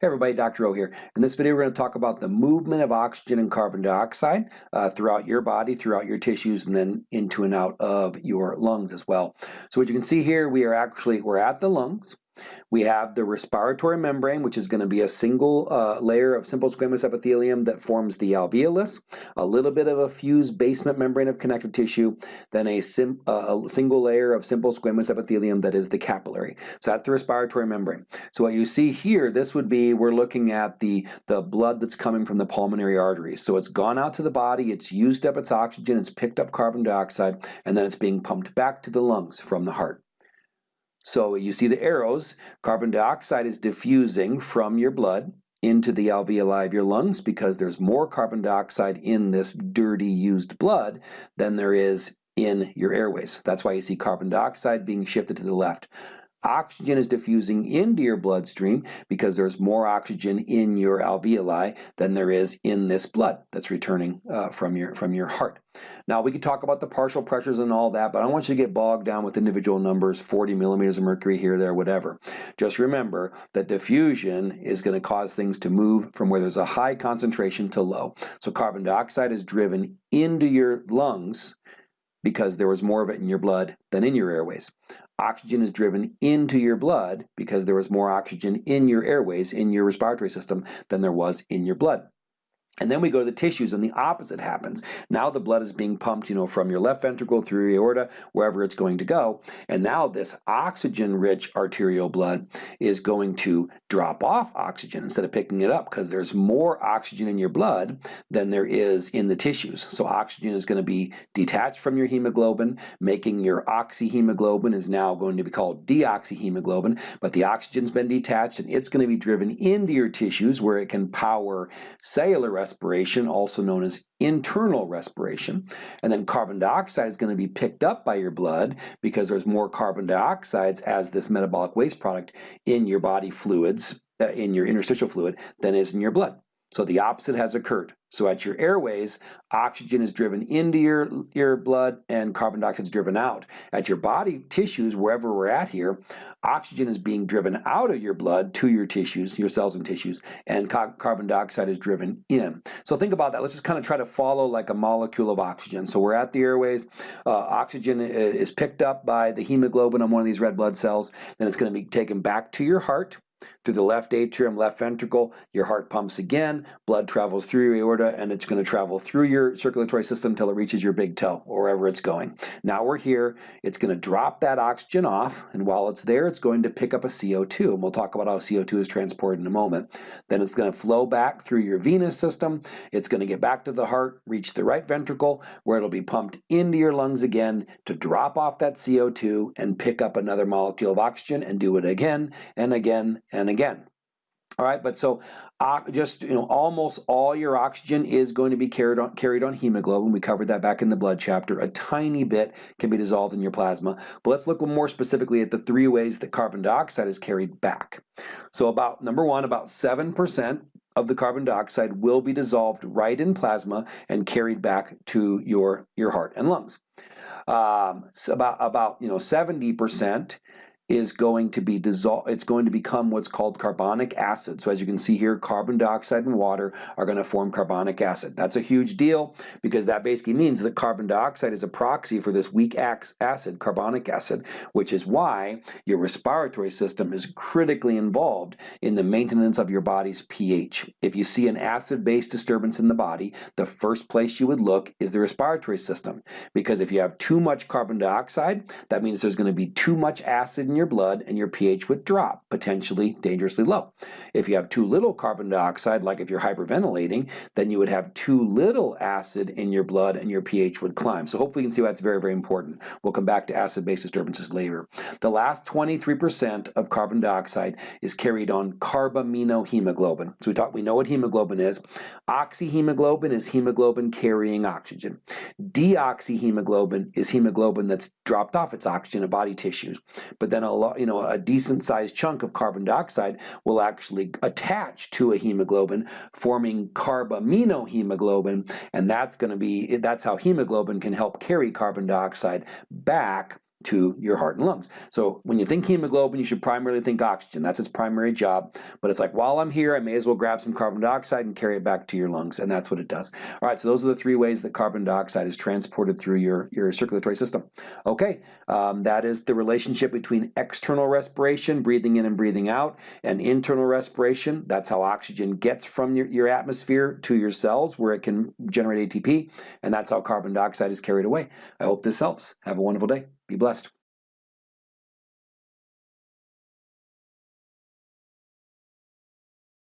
Hey everybody, Dr. O here. In this video we're going to talk about the movement of oxygen and carbon dioxide uh, throughout your body, throughout your tissues, and then into and out of your lungs as well. So what you can see here, we are actually, we're at the lungs. We have the respiratory membrane, which is going to be a single uh, layer of simple squamous epithelium that forms the alveolus, a little bit of a fused basement membrane of connective tissue, then a, uh, a single layer of simple squamous epithelium that is the capillary. So that's the respiratory membrane. So what you see here, this would be, we're looking at the, the blood that's coming from the pulmonary arteries. So it's gone out to the body, it's used up its oxygen, it's picked up carbon dioxide, and then it's being pumped back to the lungs from the heart. So you see the arrows, carbon dioxide is diffusing from your blood into the alveoli of your lungs because there's more carbon dioxide in this dirty used blood than there is in your airways. That's why you see carbon dioxide being shifted to the left. Oxygen is diffusing into your bloodstream because there's more oxygen in your alveoli than there is in this blood that's returning uh, from your from your heart. Now we could talk about the partial pressures and all that, but I don't want you to get bogged down with individual numbers, 40 millimeters of mercury here, there, whatever. Just remember that diffusion is going to cause things to move from where there's a high concentration to low. So carbon dioxide is driven into your lungs because there was more of it in your blood than in your airways. Oxygen is driven into your blood because there was more oxygen in your airways, in your respiratory system, than there was in your blood. And then we go to the tissues and the opposite happens. Now the blood is being pumped, you know, from your left ventricle through your aorta, wherever it's going to go. And now this oxygen-rich arterial blood is going to drop off oxygen instead of picking it up because there's more oxygen in your blood than there is in the tissues. So oxygen is going to be detached from your hemoglobin, making your oxyhemoglobin is now going to be called deoxyhemoglobin, but the oxygen's been detached and it's going to be driven into your tissues where it can power cellular respiration, also known as internal respiration. And then carbon dioxide is going to be picked up by your blood because there's more carbon dioxides as this metabolic waste product in your body fluids, uh, in your interstitial fluid, than is in your blood. So the opposite has occurred. So at your airways, oxygen is driven into your, your blood and carbon dioxide is driven out. At your body tissues, wherever we're at here, oxygen is being driven out of your blood to your tissues, your cells and tissues, and carbon dioxide is driven in. So think about that. Let's just kind of try to follow like a molecule of oxygen. So we're at the airways, uh, oxygen is picked up by the hemoglobin on one of these red blood cells, then it's going to be taken back to your heart, through the left atrium, left ventricle, your heart pumps again, blood travels through your aorta, and it's going to travel through your circulatory system until it reaches your big toe, or wherever it's going. Now we're here, it's going to drop that oxygen off, and while it's there, it's going to pick up a CO2, and we'll talk about how CO2 is transported in a moment. Then it's going to flow back through your venous system, it's going to get back to the heart, reach the right ventricle, where it'll be pumped into your lungs again to drop off that CO2 and pick up another molecule of oxygen and do it again and again and again. All right, but so uh, just you know, almost all your oxygen is going to be carried on carried on hemoglobin. We covered that back in the blood chapter. A tiny bit can be dissolved in your plasma. But let's look more specifically at the three ways that carbon dioxide is carried back. So about number one, about seven percent of the carbon dioxide will be dissolved right in plasma and carried back to your your heart and lungs. Um, so about about you know 70 percent is going to be dissolved, it's going to become what's called carbonic acid. So as you can see here, carbon dioxide and water are going to form carbonic acid. That's a huge deal because that basically means that carbon dioxide is a proxy for this weak acid, carbonic acid, which is why your respiratory system is critically involved in the maintenance of your body's pH. If you see an acid-base disturbance in the body, the first place you would look is the respiratory system because if you have too much carbon dioxide, that means there's going to be too much acid in your blood and your pH would drop, potentially dangerously low. If you have too little carbon dioxide, like if you're hyperventilating, then you would have too little acid in your blood and your pH would climb. So hopefully you can see why it's very, very important. We'll come back to acid-base disturbances later. The last 23% of carbon dioxide is carried on carbaminohemoglobin. So we talk, we know what hemoglobin is. Oxyhemoglobin is hemoglobin carrying oxygen. Deoxyhemoglobin is hemoglobin that's dropped off its oxygen in body tissues. But then a you know a decent sized chunk of carbon dioxide will actually attach to a hemoglobin, forming carbaminohemoglobin, and that's going to be that's how hemoglobin can help carry carbon dioxide back to your heart and lungs. So when you think hemoglobin, you should primarily think oxygen. That's its primary job. But it's like, while I'm here, I may as well grab some carbon dioxide and carry it back to your lungs, and that's what it does. All right, so those are the three ways that carbon dioxide is transported through your, your circulatory system. Okay, um, that is the relationship between external respiration, breathing in and breathing out, and internal respiration. That's how oxygen gets from your, your atmosphere to your cells where it can generate ATP, and that's how carbon dioxide is carried away. I hope this helps. Have a wonderful day. Be blessed.